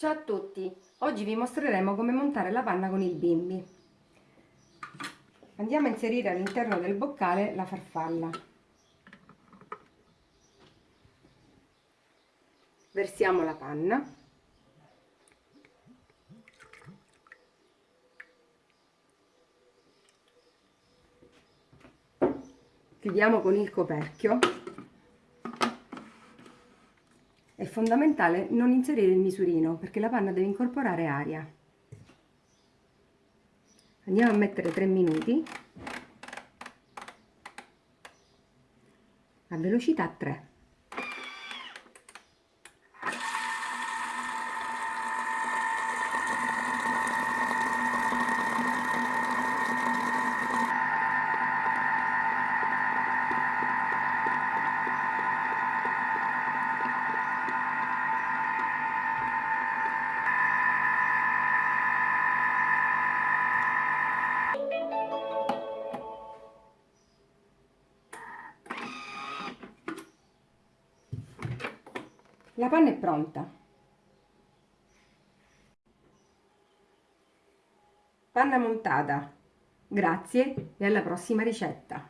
Ciao a tutti, oggi vi mostreremo come montare la panna con il bimbi. Andiamo a inserire all'interno del boccale la farfalla. Versiamo la panna. Chiudiamo con il coperchio è fondamentale non inserire il misurino perché la panna deve incorporare aria. Andiamo a mettere 3 minuti a velocità 3. La panna è pronta. Panna montata. Grazie e alla prossima ricetta.